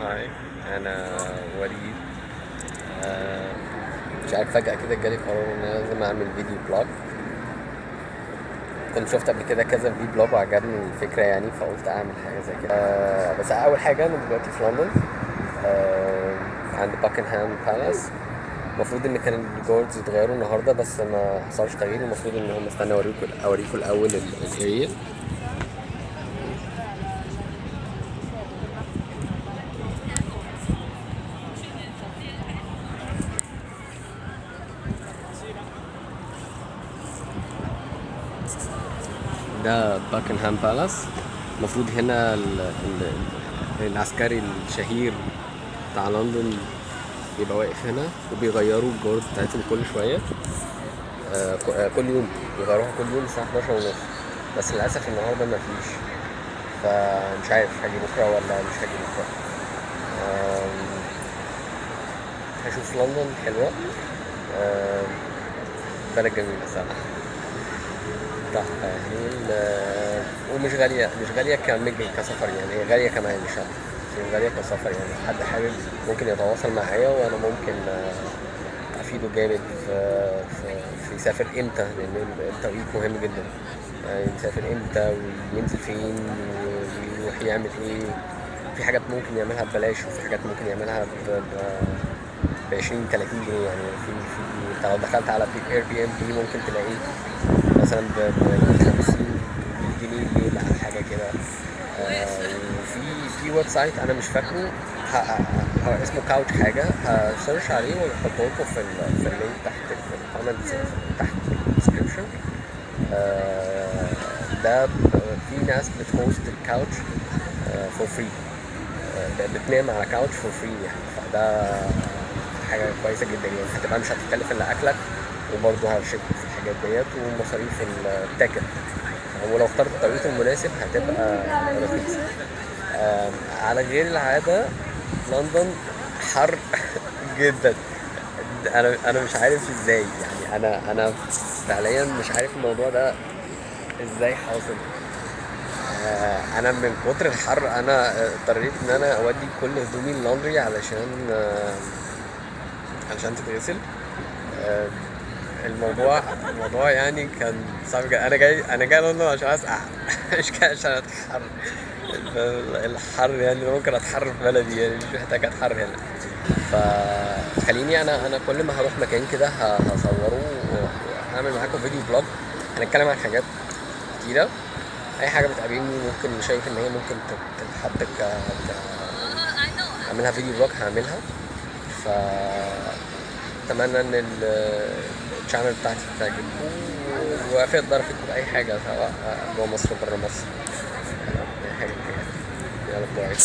Hi أنا وليد. آه، مش عارف فجأة كده جالي قرار إن أنا لازم أعمل video blog. كنت شفت قبل كده كذا video blog وعجبني الفكرة يعني فقلت أعمل حاجة زي كده. آه، بس أول حاجة أنا دلوقتي في لندن. آه، عند Buckingham Palace المفروض إن كان ال guards اتغيروا النهارده بس ما حصلش تغيير. المفروض إن هم استنى اوريكم اوريكم الأول ال area ده باكنهام بالاس المفروض هنا ال ال العسكري الشهير بتاع لندن بيبقى واقف هنا وبيغيروا الجورد بتاعتهم كل شوية. آه آه، كل يوم بيغيروها كل يوم الساعة 11 ونص. بس للأسف النهاردة مفيش فمش عارف هاجي بكرة ولا مش هاجي بكرة. آم، هشوف لندن حلوة. آم، بلد جميلة صراحة تحفة ال- ومش غالية مش غالية كمج كسفر يعني هي غالية كمان مش غالية كسفر يعني. حد حابب ممكن يتواصل معايا وأنا ممكن آه، أفيده جامد في, في, في يسافر إمتى لأن التوقيت مهم جدا. يعني يسافر إمتى وينزل فين ويروح يعمل إيه. في حاجات ممكن يعملها ببلاش وفي حاجات ممكن يعملها ب ب 20 30 جنيه يعني. في في لو دخلت على Airbnb ممكن تلاقيه مثلا ب ب 50 جنيه الليلة أو حاجة كده. آه، وفي في website أنا مش فاكره. هو اسمه couch حاجة. هسيرش عليه وأحطه لكم في في ال link تحت في ال comments تحت ال description ده ب- في ناس بت host ال couch for free بتنام على couch for free يعني. فده حاجة كويسة جدا يعني. هتبقى مش هتتكلف إلا أكلك وبرضه ه check في الحاجات ديت ومصاريف التاكل. ولو اخترت التوقيت المناسب هتبقى رخيصة. آم، على غير العادة لندن حر جدا. أنا أنا مش عارف إزاي. يعني أنا أنا فعليا مش عارف الموضوع ده إزاي حاصل. آه، أنا من كتر الحر أنا آه، اضطريت إن أنا أودي كل هدومي اللندري علشان علشان تتغسل. آه، الموضوع الموضوع يعني كان صعب جدا. أنا جاي أنا جاي لندن عشان اسقع مش جاي عشان أتحر. الحر يعني ممكن أتحر في بلدي يعني مش محتاج أتحر هنا. فخليني أنا أنا كل ما هروح مكان كده هصوره وهعمل معاكم video blog. هنتكلم عن حاجات كتيرة. أي حاجة بتقابلني ممكن شايف إن هي ممكن تت- تتحط ك اعملها video blog هعملها. ف اتمنى ان ال- ال channel بتاعتي تعجبكم وفي أقدر افيدكم باي حاجة سواء جوه مصر وبره مصر. اي حاجة من. يلا bye.